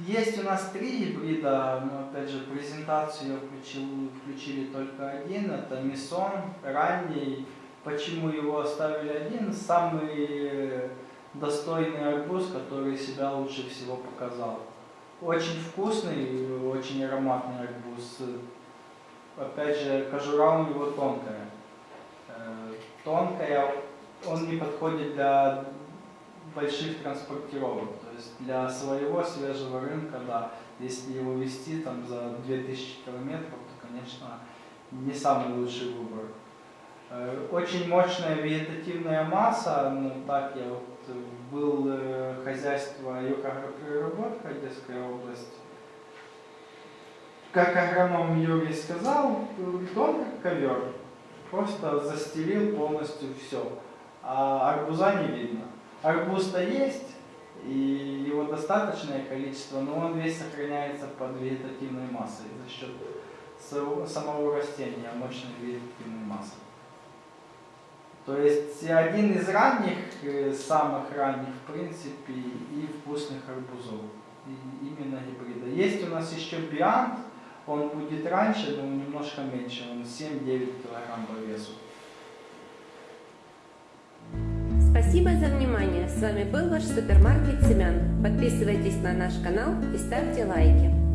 Есть у нас три гибрида, но опять же презентацию включил, включили только один, это Мисон, ранний. Почему его оставили один? Самый достойный арбуз, который себя лучше всего показал. Очень вкусный, очень ароматный арбуз. Опять же, кожура у него тонкая. Э, Тонкая, он не подходит для больших транспортировок. То есть для своего свежего рынка, да, если его вести там за 2000 километров, то, конечно, не самый лучший выбор. Э, Очень мощная вегетативная масса, ну так я вот э, был э, хозяйство Юркагропереработка, Одесская область. Как агроном Юрий сказал, он как ковер, просто застелил полностью все, а арбуза не видно. Арбуз-то есть, и его достаточное количество, но он весь сохраняется под вегетативной массой за счет самого растения, мощной вегетативной массы. То есть один из ранних, э, самых ранних, в принципе, и вкусных арбузов. И именно гибрида. Есть у нас еще биант, он будет раньше, но немножко меньше, он 7-9 килограмм по весу. Спасибо за внимание. С вами был ваш супермаркет семян. Подписывайтесь на наш канал и ставьте лайки.